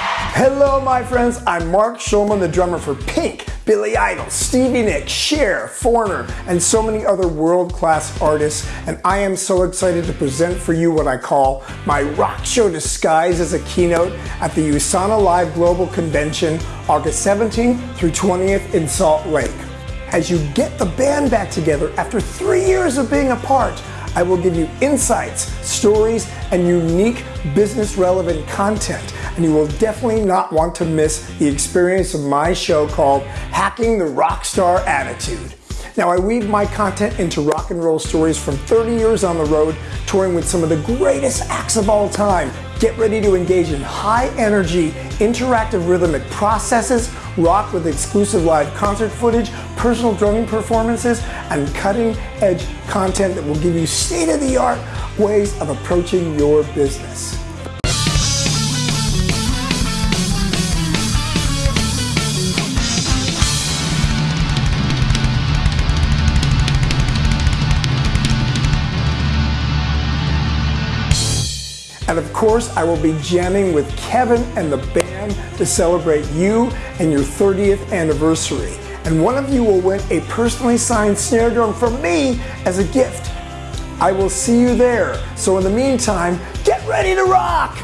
Hello, my friends. I'm Mark Schulman, the drummer for Pink, Billy Idol, Stevie Nicks, Cher, Foreigner, and so many other world-class artists. And I am so excited to present for you what I call my rock show disguised as a keynote at the USANA Live Global Convention, August 17th through 20th in Salt Lake. As you get the band back together after three years of being apart, I will give you insights, stories, and unique business relevant content. And you will definitely not want to miss the experience of my show called Hacking the Rockstar Attitude. Now, I weave my content into rock and roll stories from 30 years on the road, touring with some of the greatest acts of all time. Get ready to engage in high energy, interactive rhythmic processes, rock with exclusive live concert footage, personal drumming performances, and cutting edge content that will give you state of the art ways of approaching your business. And of course, I will be jamming with Kevin and the band to celebrate you and your 30th anniversary. And one of you will win a personally signed snare drum from me as a gift. I will see you there. So in the meantime, get ready to rock!